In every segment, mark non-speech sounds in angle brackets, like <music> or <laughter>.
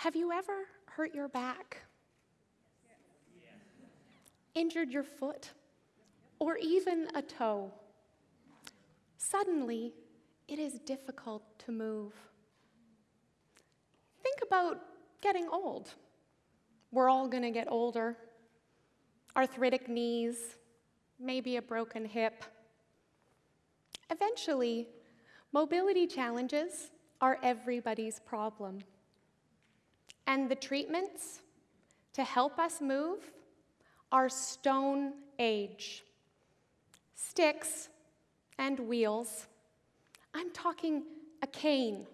Have you ever hurt your back? Injured your foot? Or even a toe? Suddenly, it is difficult to move. Think about getting old. We're all going to get older. Arthritic knees, maybe a broken hip. Eventually, mobility challenges are everybody's problem. And the treatments to help us move are stone age sticks and wheels. I'm talking a cane,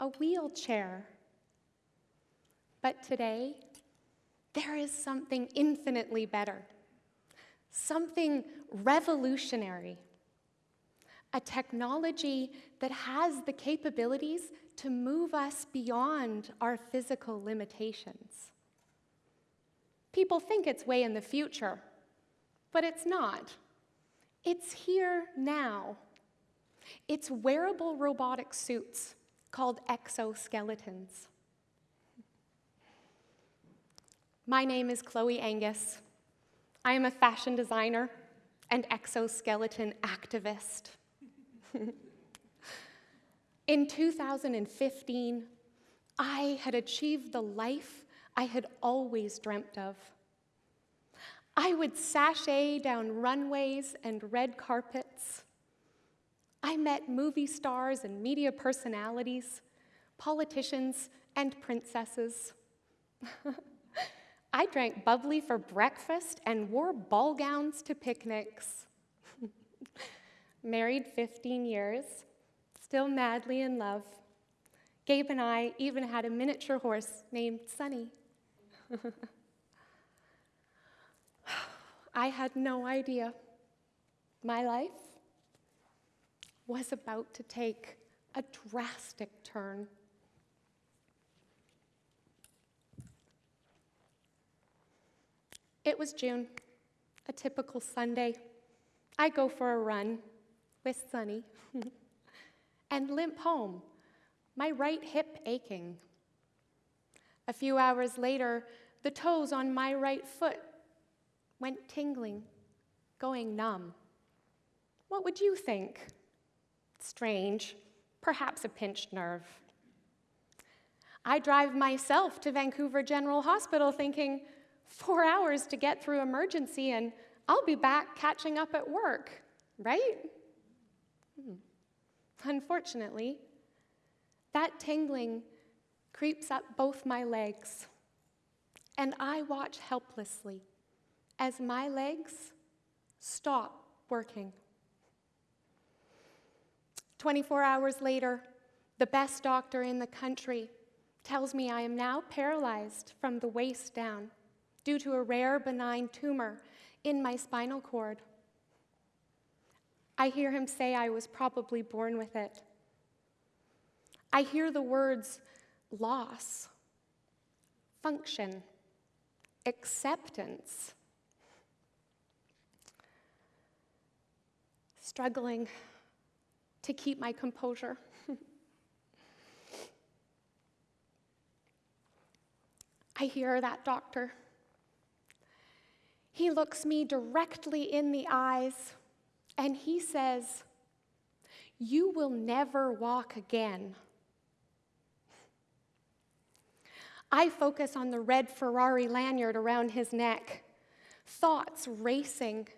a wheelchair. But today, there is something infinitely better, something revolutionary, a technology that has the capabilities to move us beyond our physical limitations. People think it's way in the future, but it's not. It's here now. It's wearable robotic suits called exoskeletons. My name is Chloe Angus. I am a fashion designer and exoskeleton activist. <laughs> In 2015, I had achieved the life I had always dreamt of. I would sashay down runways and red carpets. I met movie stars and media personalities, politicians and princesses. <laughs> I drank bubbly for breakfast and wore ball gowns to picnics. Married 15 years, still madly in love. Gabe and I even had a miniature horse named Sunny. <laughs> I had no idea my life was about to take a drastic turn. It was June, a typical Sunday. I go for a run with Sunny. <laughs> and limp home, my right hip aching. A few hours later, the toes on my right foot went tingling, going numb. What would you think? Strange, perhaps a pinched nerve. I drive myself to Vancouver General Hospital thinking, four hours to get through emergency and I'll be back catching up at work, right? Hmm. Unfortunately, that tingling creeps up both my legs, and I watch helplessly as my legs stop working. 24 hours later, the best doctor in the country tells me I am now paralyzed from the waist down due to a rare benign tumor in my spinal cord. I hear him say I was probably born with it. I hear the words loss, function, acceptance. Struggling to keep my composure. <laughs> I hear that doctor. He looks me directly in the eyes and he says, You will never walk again. I focus on the red Ferrari lanyard around his neck, thoughts racing.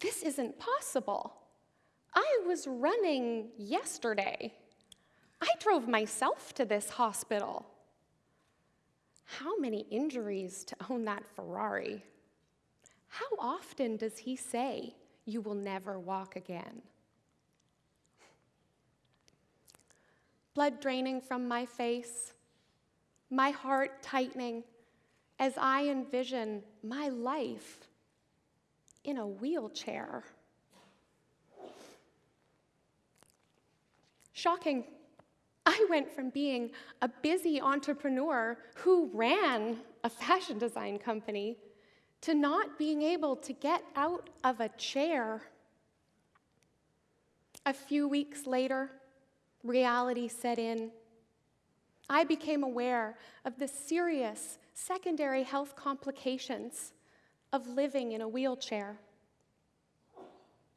This isn't possible. I was running yesterday. I drove myself to this hospital. How many injuries to own that Ferrari? How often does he say, You will never walk again? Blood draining from my face, my heart tightening as I envision my life in a wheelchair. Shocking. I went from being a busy entrepreneur who ran a fashion design company to not being able to get out of a chair. A few weeks later, reality set in. I became aware of the serious secondary health complications of living in a wheelchair.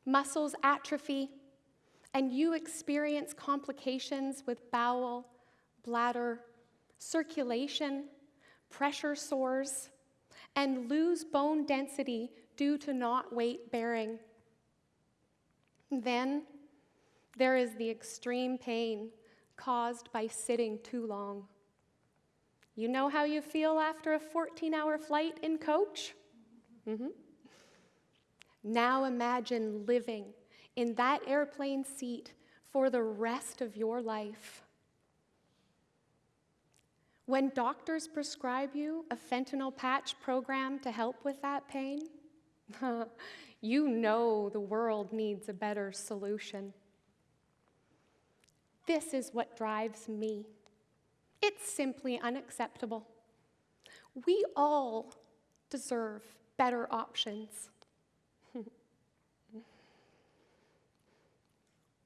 Muscles atrophy, and you experience complications with bowel, bladder, circulation, pressure sores, and lose bone density due to not weight bearing. Then there is the extreme pain caused by sitting too long. You know how you feel after a 14 hour flight in coach? Mm-hmm. Now imagine living in that airplane seat for the rest of your life. When doctors prescribe you a fentanyl patch program to help with that pain, <laughs> you know the world needs a better solution. This is what drives me. It's simply unacceptable. We all deserve better options. <laughs>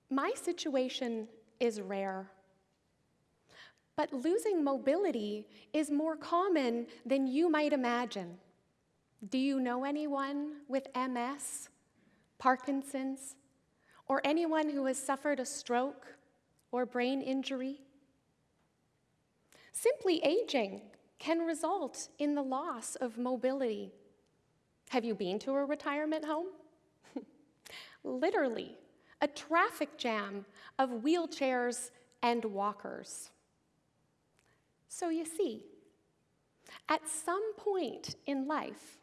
My situation is rare, but losing mobility is more common than you might imagine. Do you know anyone with MS, Parkinson's, or anyone who has suffered a stroke or brain injury. Simply aging can result in the loss of mobility. Have you been to a retirement home? <laughs> Literally, a traffic jam of wheelchairs and walkers. So you see, at some point in life,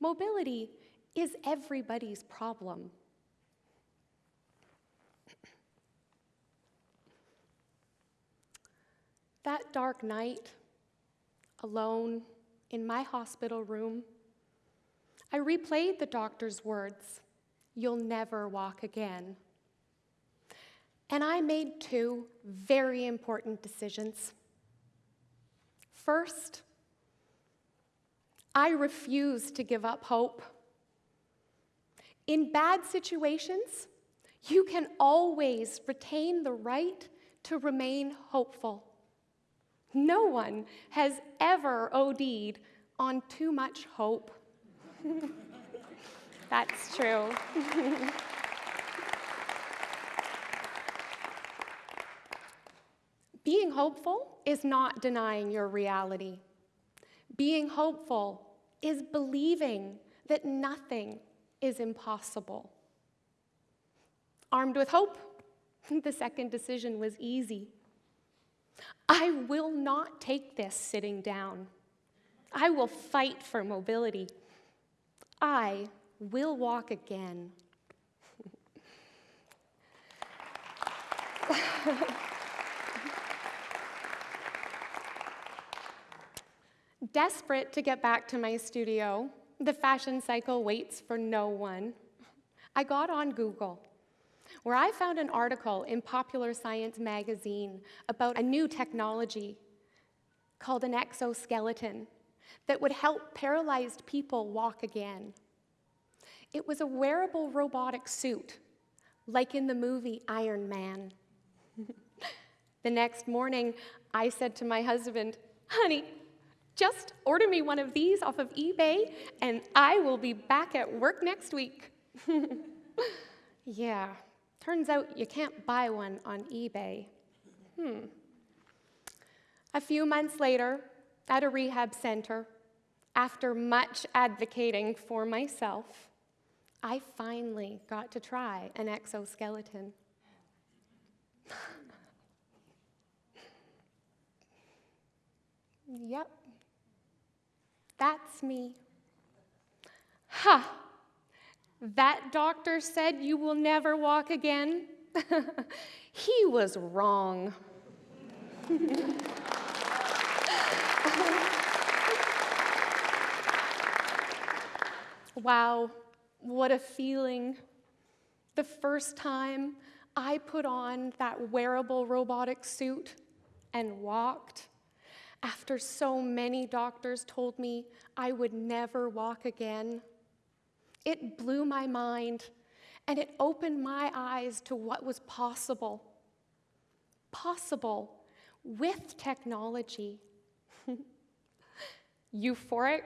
mobility is everybody's problem. That dark night, alone in my hospital room, I replayed the doctor's words You'll never walk again. And I made two very important decisions. First, I refuse to give up hope. In bad situations, you can always retain the right to remain hopeful. No one has ever OD'd on too much hope. <laughs> That's true. <laughs> Being hopeful is not denying your reality. Being hopeful is believing that nothing is impossible. Armed with hope, <laughs> the second decision was easy. I will not take this sitting down. I will fight for mobility. I will walk again. <laughs> Desperate to get back to my studio, the fashion cycle waits for no one. I got on Google where I found an article in Popular Science magazine about a new technology called an exoskeleton that would help paralyzed people walk again. It was a wearable robotic suit, like in the movie Iron Man. <laughs> the next morning, I said to my husband, Honey, just order me one of these off of eBay, and I will be back at work next week. <laughs> yeah, Turns out you can't buy one on eBay. Hmm. A few months later, at a rehab center, after much advocating for myself, I finally got to try an exoskeleton. <laughs> yep, that's me. Ha! That doctor said you will never walk again. <laughs> he was wrong. <laughs> wow, what a feeling. The first time I put on that wearable robotic suit and walked, after so many doctors told me I would never walk again. It blew my mind and it opened my eyes to what was possible. Possible with technology. <laughs> Euphoric,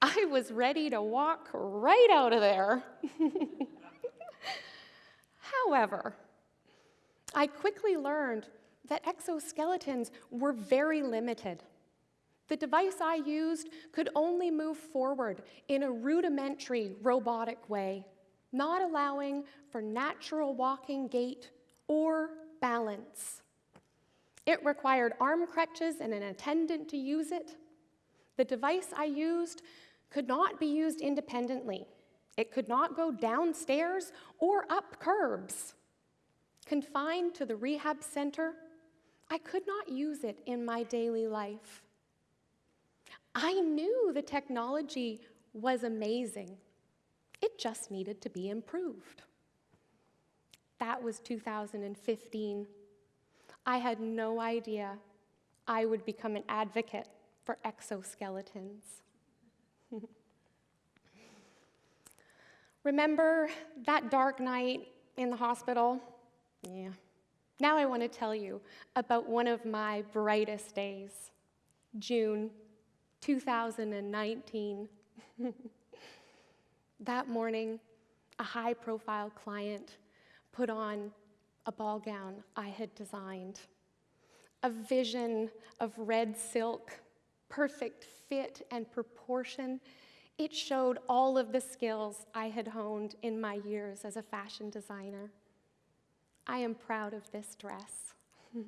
I was ready to walk right out of there. <laughs> However, I quickly learned that exoskeletons were very limited. The device I used could only move forward in a rudimentary robotic way, not allowing for natural walking gait or balance. It required arm crutches and an attendant to use it. The device I used could not be used independently. It could not go downstairs or up curbs. Confined to the rehab center, I could not use it in my daily life. I knew the technology was amazing. It just needed to be improved. That was 2015. I had no idea I would become an advocate for exoskeletons. <laughs> Remember that dark night in the hospital? Yeah. Now I want to tell you about one of my brightest days, June 2019. <laughs> that morning, a high profile client put on a ball gown I had designed. A vision of red silk, perfect fit and proportion. It showed all of the skills I had honed in my years as a fashion designer. I am proud of this dress. <laughs>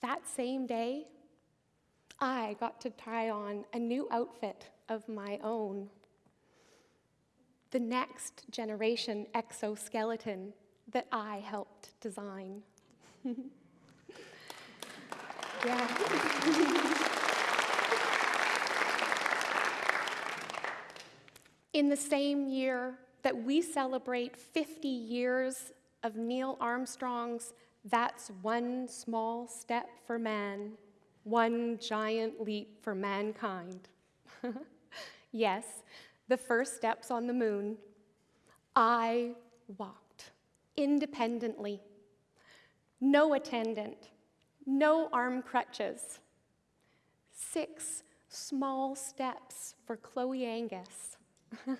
that same day, I got to try on a new outfit of my own. The next generation exoskeleton that I helped design. <laughs> yeah. <laughs> In the same year that we celebrate 50 years of Neil Armstrong's That's One Small Step for Man, One Giant Leap for Mankind. <laughs> yes, the first steps on the moon. I walked independently, no attendant, no arm crutches. Six small steps for Chloe Angus. <laughs>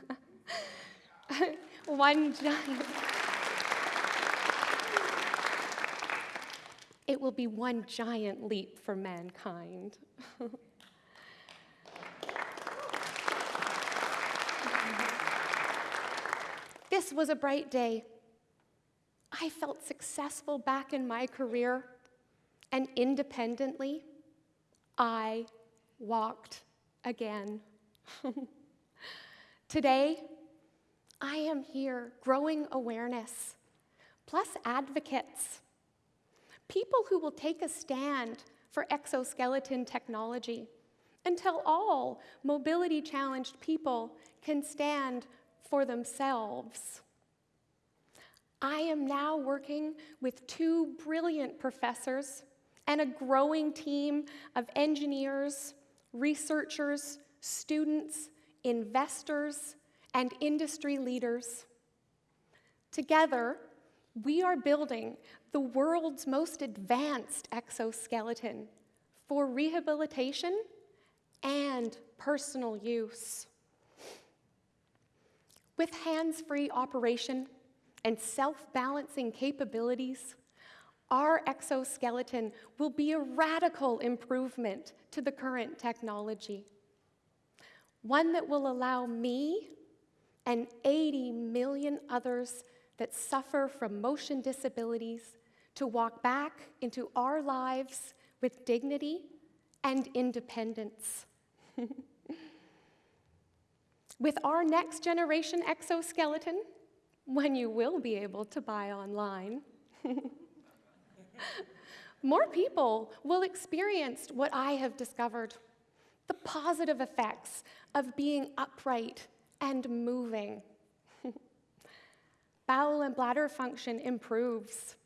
<laughs> One giant. It will be one giant leap for mankind. <laughs> this was a bright day. I felt successful back in my career, and independently, I walked again. <laughs> Today, I am here growing awareness, plus advocates people who will take a stand for exoskeleton technology until all mobility challenged people can stand for themselves. I am now working with two brilliant professors and a growing team of engineers, researchers, students, investors, and industry leaders. Together, we are building the world's most advanced exoskeleton for rehabilitation and personal use. With hands free operation and self balancing capabilities, our exoskeleton will be a radical improvement to the current technology. One that will allow me and 80 million others that suffer from motion disabilities to walk back into our lives with dignity and independence. <laughs> with our next generation exoskeleton, when you will be able to buy online, <laughs> more people will experience what I have discovered the positive effects of being upright and moving. <laughs> Bowel and bladder function improves,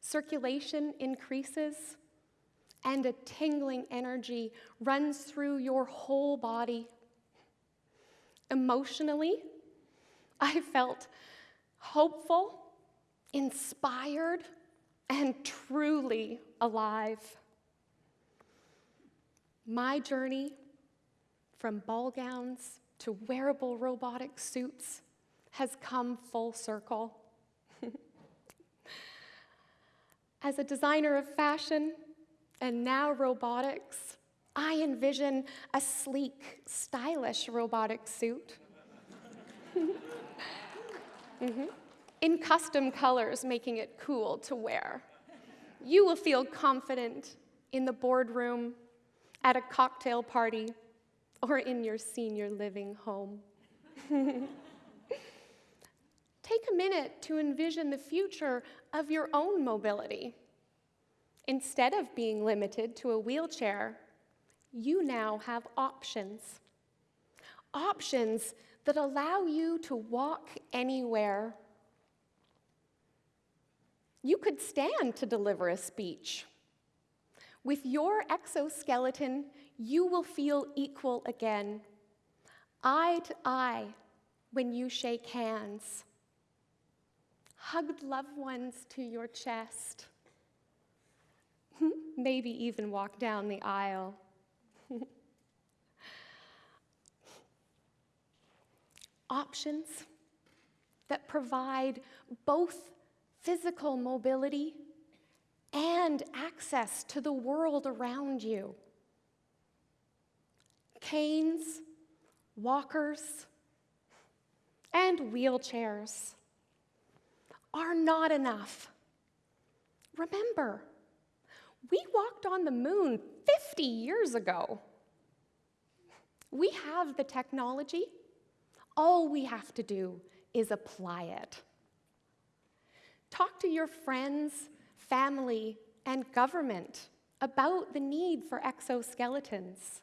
circulation increases, and a tingling energy runs through your whole body. Emotionally, I felt hopeful, inspired, and truly alive. My journey from ball gowns to wearable robotic suits has come full circle. <laughs> As a designer of fashion and now robotics, I envision a sleek, stylish robotic suit. <laughs> mm-hmm. In custom colors, making it cool to wear. You will feel confident in the boardroom, at a cocktail party, or in your senior living home. <laughs> Take a minute to envision the future of your own mobility. Instead of being limited to a wheelchair, you now have options. Options that allow you to walk anywhere. You could stand to deliver a speech. With your exoskeleton, you will feel equal again, eye to eye when you shake hands. Hug loved ones to your chest. <laughs> Maybe even walk down the aisle. <laughs> Options that provide both physical mobility and access to the world around you. Canes, walkers, and wheelchairs are not enough. Remember, we walked on the moon 50 years ago. We have the technology. All we have to do is apply it. Talk to your friends, family, and government about the need for exoskeletons.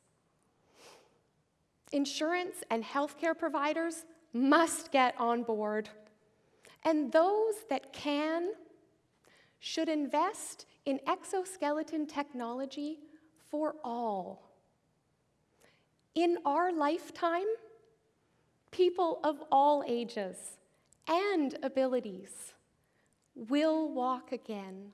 Insurance and healthcare providers must get on board. And those that can should invest in exoskeleton technology for all. In our lifetime, people of all ages and abilities will walk again.